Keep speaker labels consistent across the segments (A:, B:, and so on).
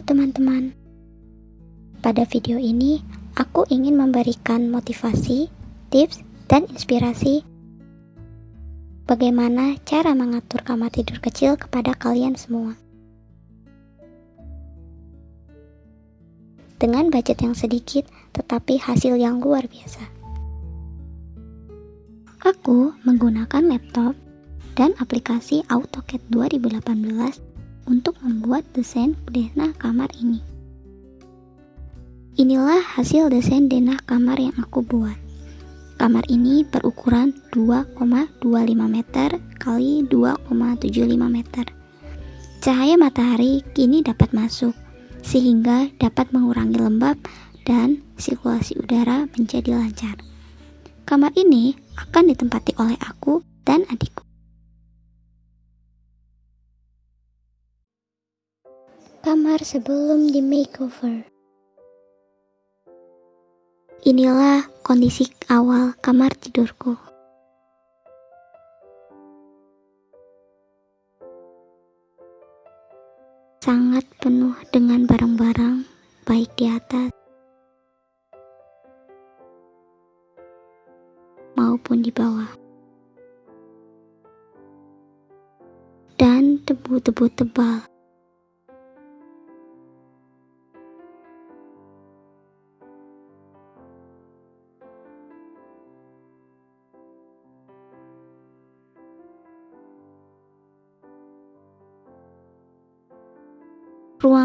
A: Teman-teman. Pada video ini, aku ingin memberikan motivasi, tips, dan inspirasi bagaimana cara mengatur kamar tidur kecil kepada kalian semua. Dengan budget yang sedikit, tetapi hasil yang luar biasa. Aku menggunakan laptop dan aplikasi AutoCAD 2018 untuk membuat desain denah kamar ini. Inilah hasil desain denah kamar yang aku buat. Kamar ini berukuran 2,25 meter kali 2,75 meter. Cahaya matahari kini dapat masuk, sehingga dapat mengurangi lembab dan sirkulasi udara menjadi lancar. Kamar ini akan ditempati oleh aku dan adikku. Kamar sebelum di makeover. Inilah kondisi awal kamar tidurku. Sangat penuh dengan barang-barang, baik di atas maupun di bawah. Dan debu-debu tebal.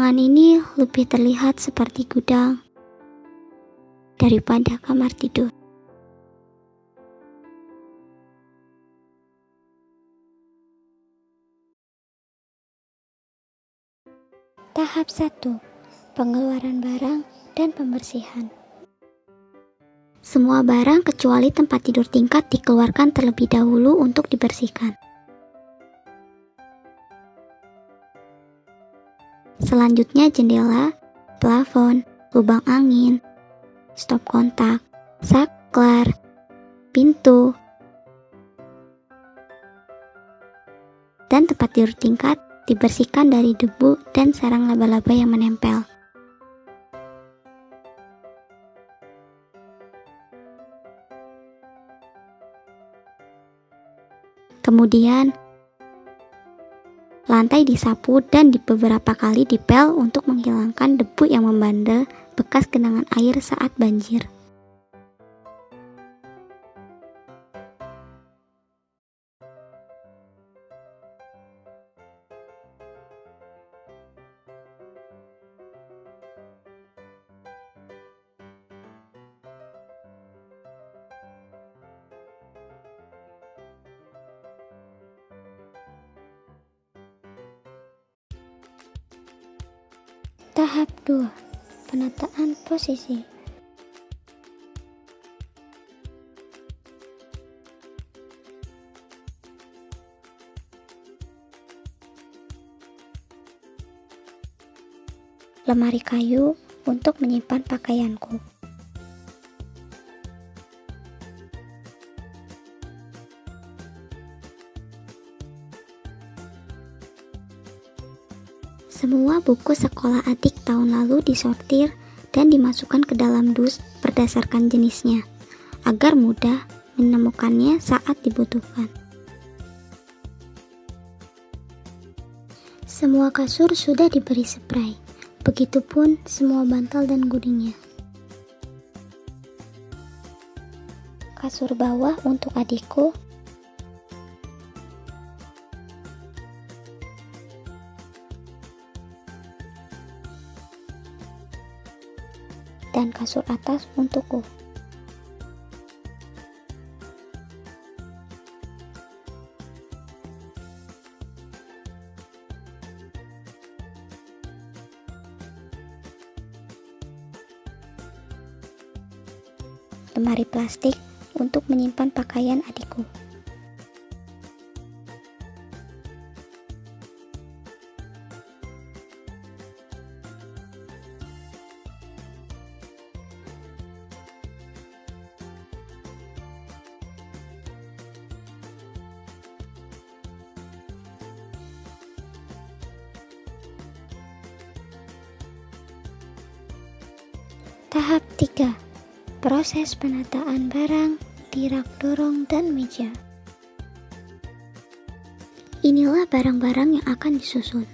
A: Ruangan ini lebih terlihat seperti gudang daripada kamar tidur. Tahap 1. Pengeluaran barang dan pembersihan. Semua barang kecuali tempat tidur tingkat dikeluarkan terlebih dahulu untuk dibersihkan. Selanjutnya jendela, plafon, lubang angin, stop kontak, saklar, pintu, dan tempat tidur tingkat dibersihkan dari debu dan sarang laba-laba yang menempel. Kemudian, Lantai disapu dan di beberapa kali dipel untuk menghilangkan debu yang membandel bekas genangan air saat banjir. Tahap 2. Penataan posisi. Lemari kayu untuk menyimpan pakaianku. Semua buku sekolah adik tahun lalu disortir dan dimasukkan ke dalam dus berdasarkan jenisnya, agar mudah menemukannya saat dibutuhkan. Semua kasur sudah diberi spray, begitupun semua bantal dan gudingnya. Kasur bawah untuk adikku dan kasur atas untukku. Lemari plastik untuk menyimpan pakaian adikku. Tahap 3. Proses penataan barang di rak dorong dan meja. Inilah barang-barang yang akan disusun.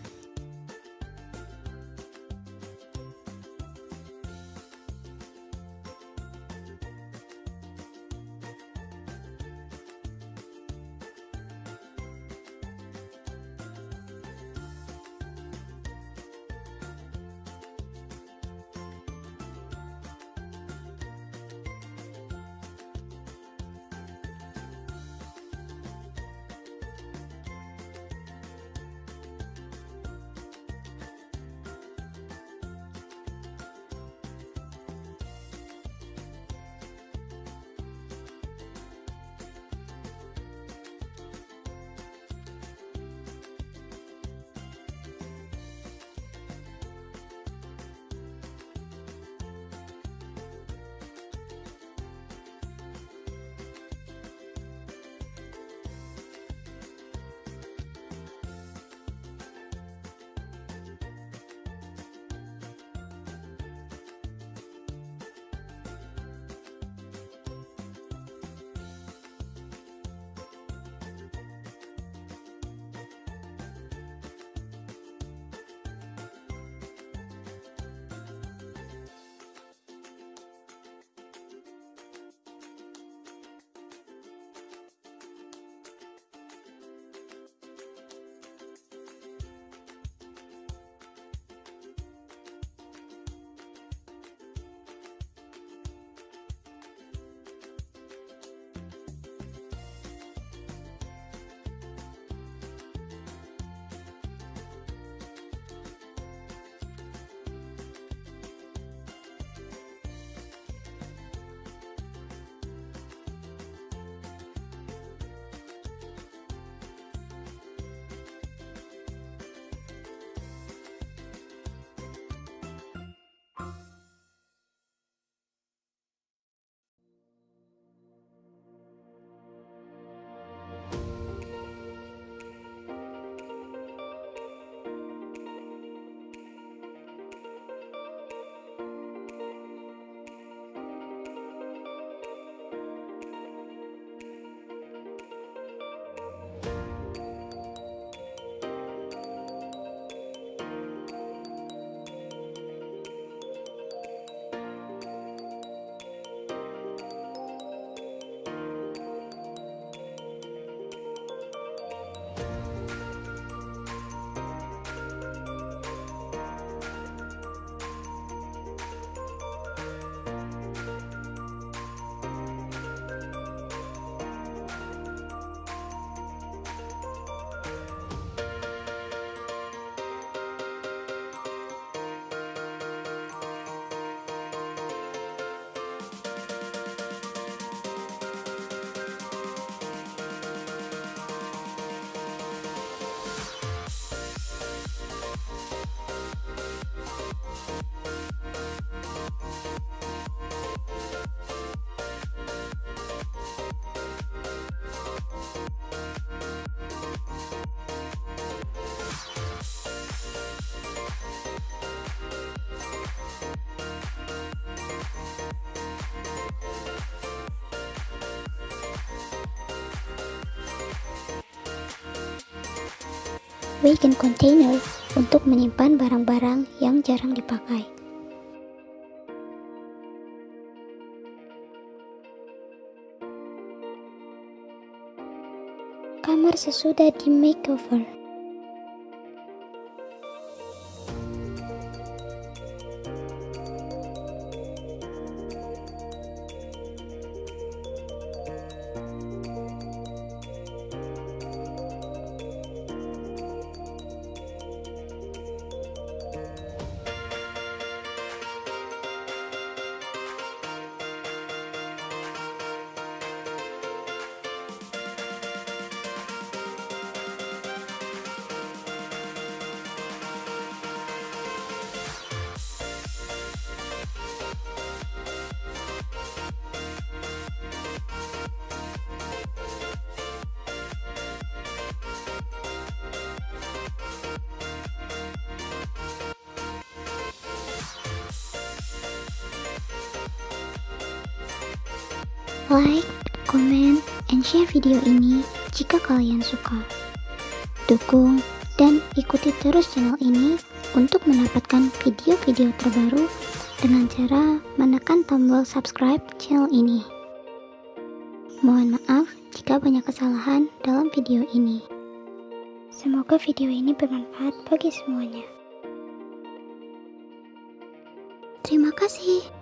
A: Weekend container untuk menyimpan barang-barang yang jarang dipakai. Kamar sesudah di makeover. Like, comment, and share video ini jika kalian suka. Dukung dan ikuti terus channel ini untuk mendapatkan video-video terbaru dengan cara menekan tombol subscribe channel ini. Mohon maaf jika banyak kesalahan dalam video ini. Semoga video ini bermanfaat bagi semuanya. Terima kasih.